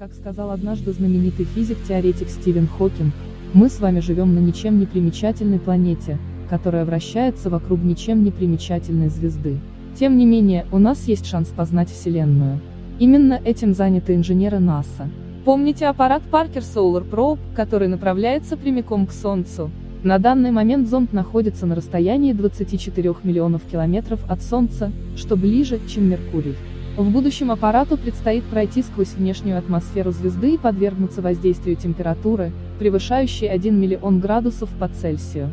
Как сказал однажды знаменитый физик-теоретик Стивен Хокинг, мы с вами живем на ничем не примечательной планете, которая вращается вокруг ничем не примечательной звезды. Тем не менее, у нас есть шанс познать Вселенную. Именно этим заняты инженеры НАСА. Помните аппарат Parker Solar Probe, который направляется прямиком к Солнцу? На данный момент зонд находится на расстоянии 24 миллионов километров от Солнца, что ближе, чем Меркурий. В будущем аппарату предстоит пройти сквозь внешнюю атмосферу звезды и подвергнуться воздействию температуры, превышающей 1 миллион градусов по Цельсию.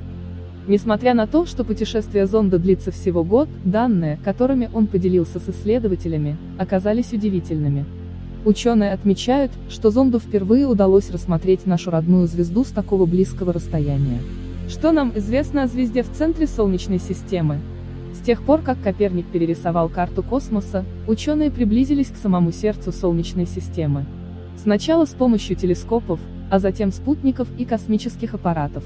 Несмотря на то, что путешествие зонда длится всего год, данные, которыми он поделился с исследователями, оказались удивительными. Ученые отмечают, что зонду впервые удалось рассмотреть нашу родную звезду с такого близкого расстояния. Что нам известно о звезде в центре Солнечной системы? Тех пор, как Коперник перерисовал карту космоса, ученые приблизились к самому сердцу Солнечной системы. Сначала с помощью телескопов, а затем спутников и космических аппаратов.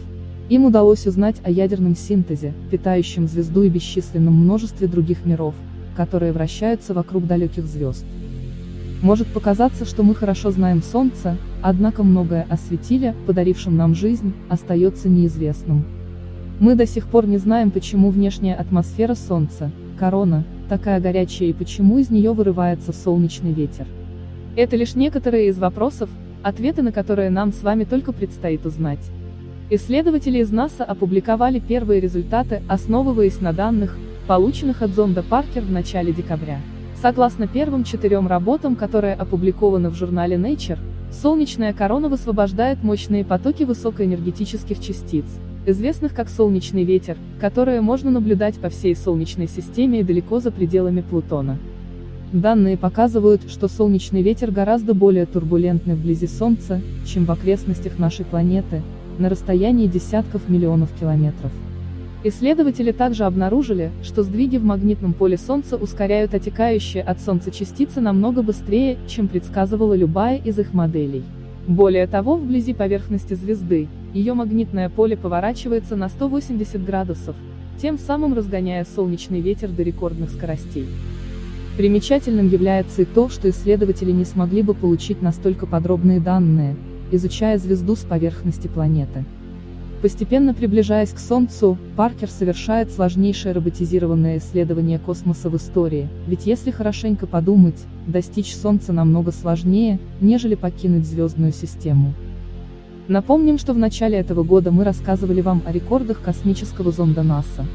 Им удалось узнать о ядерном синтезе, питающем звезду и бесчисленном множестве других миров, которые вращаются вокруг далеких звезд. Может показаться, что мы хорошо знаем Солнце, однако многое о светиле, подарившем нам жизнь, остается неизвестным. Мы до сих пор не знаем, почему внешняя атмосфера Солнца, корона, такая горячая и почему из нее вырывается солнечный ветер. Это лишь некоторые из вопросов, ответы на которые нам с вами только предстоит узнать. Исследователи из НАСА опубликовали первые результаты, основываясь на данных, полученных от зонда Паркер в начале декабря. Согласно первым четырем работам, которые опубликованы в журнале Nature, солнечная корона высвобождает мощные потоки высокоэнергетических частиц, известных как солнечный ветер, которые можно наблюдать по всей Солнечной системе и далеко за пределами Плутона. Данные показывают, что солнечный ветер гораздо более турбулентный вблизи Солнца, чем в окрестностях нашей планеты, на расстоянии десятков миллионов километров. Исследователи также обнаружили, что сдвиги в магнитном поле Солнца ускоряют отекающие от Солнца частицы намного быстрее, чем предсказывала любая из их моделей. Более того, вблизи поверхности звезды, ее магнитное поле поворачивается на 180 градусов, тем самым разгоняя солнечный ветер до рекордных скоростей. Примечательным является и то, что исследователи не смогли бы получить настолько подробные данные, изучая звезду с поверхности планеты. Постепенно приближаясь к Солнцу, Паркер совершает сложнейшее роботизированное исследование космоса в истории, ведь если хорошенько подумать, достичь Солнца намного сложнее, нежели покинуть звездную систему. Напомним, что в начале этого года мы рассказывали вам о рекордах космического зонда НАСА.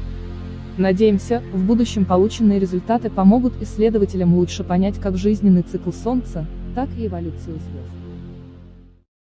Надеемся, в будущем полученные результаты помогут исследователям лучше понять как жизненный цикл Солнца, так и эволюцию звезд.